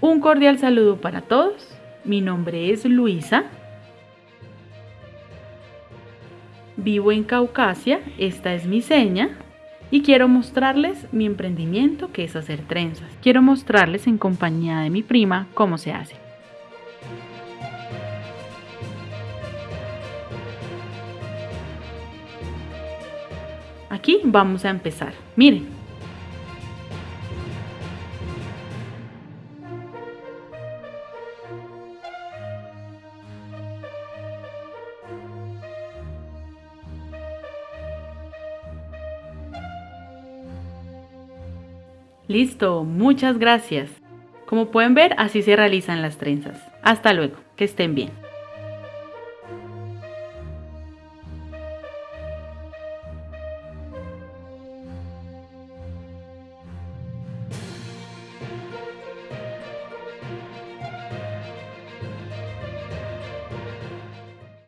Un cordial saludo para todos. Mi nombre es Luisa. Vivo en Caucasia, esta es mi seña y quiero mostrarles mi emprendimiento que es hacer trenzas. Quiero mostrarles en compañía de mi prima cómo se hace. Aquí vamos a empezar. Miren, Listo, muchas gracias. Como pueden ver, así se realizan las trenzas. Hasta luego, que estén bien.